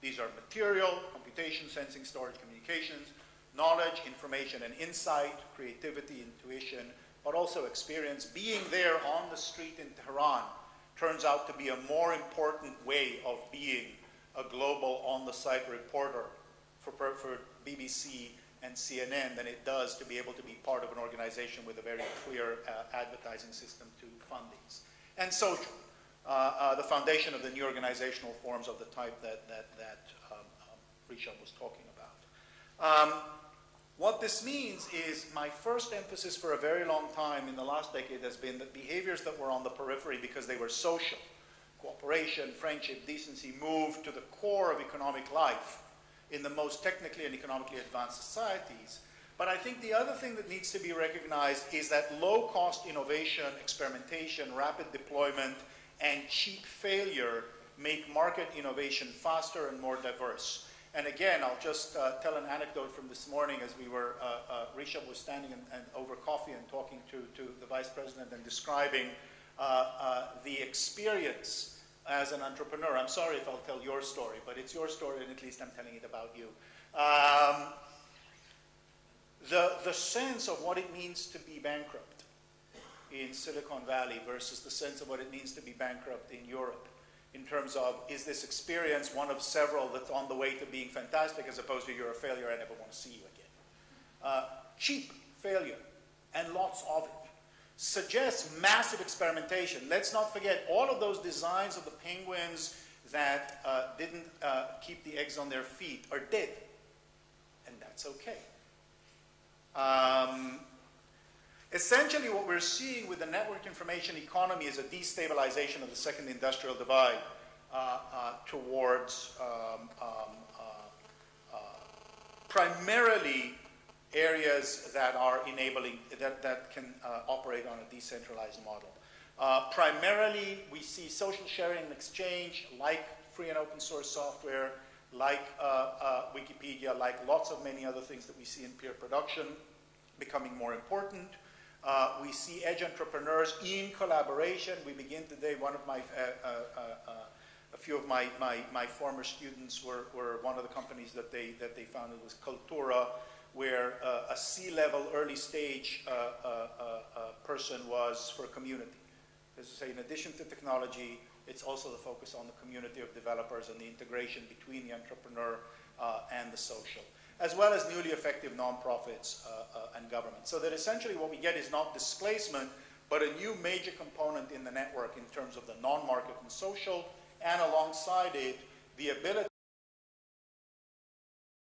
These are material, computation, sensing, storage, communications, knowledge, information, and insight, creativity, intuition, but also experience. Being there on the street in Tehran turns out to be a more important way of being a global on-the-site reporter for, for BBC and CNN than it does to be able to be part of an organization with a very clear uh, advertising system to fund these. And social, the foundation of the new organizational forms of the type that, that, that um, um, was talking about. Um, what this means is my first emphasis for a very long time in the last decade has been that behaviors that were on the periphery because they were social, cooperation, friendship, decency, moved to the core of economic life in the most technically and economically advanced societies. But I think the other thing that needs to be recognized is that low-cost innovation, experimentation, rapid deployment, and cheap failure make market innovation faster and more diverse. And again, I'll just uh, tell an anecdote from this morning as we were, uh, uh, Rishabh was standing and, and over coffee and talking to, to the vice president and describing uh, uh, the experience as an entrepreneur. I'm sorry if I'll tell your story, but it's your story and at least I'm telling it about you. Um, the, the sense of what it means to be bankrupt in Silicon Valley versus the sense of what it means to be bankrupt in Europe in terms of is this experience one of several that's on the way to being fantastic as opposed to you're a failure, I never want to see you again. Uh, cheap failure and lots of it suggests massive experimentation. Let's not forget all of those designs of the penguins that uh, didn't uh, keep the eggs on their feet are dead, and that's okay. Um, essentially, what we're seeing with the network information economy is a destabilization of the second industrial divide uh, uh towards um, um, uh, uh, primarily areas that are enabling, that, that can uh, operate on a decentralized model. Uh, primarily, we see social sharing and exchange, like free and open source software, like Wikipedia, like lots of many other things that we see in peer production becoming more important. Uh, we see edge entrepreneurs in collaboration. We begin today, one of my, uh, a few of my, my, my former students were, were one of the companies that they, that they founded was Kaltura, where uh, a C-level early stage uh, uh, uh, person was for community. As I say, in addition to technology, it's also the focus on the community of developers and the integration between the entrepreneur Uh, and the social, as well as newly effective nonprofits uh, uh, and government. So that essentially what we get is not displacement, but a new major component in the network in terms of the non-market and social, and alongside it, the ability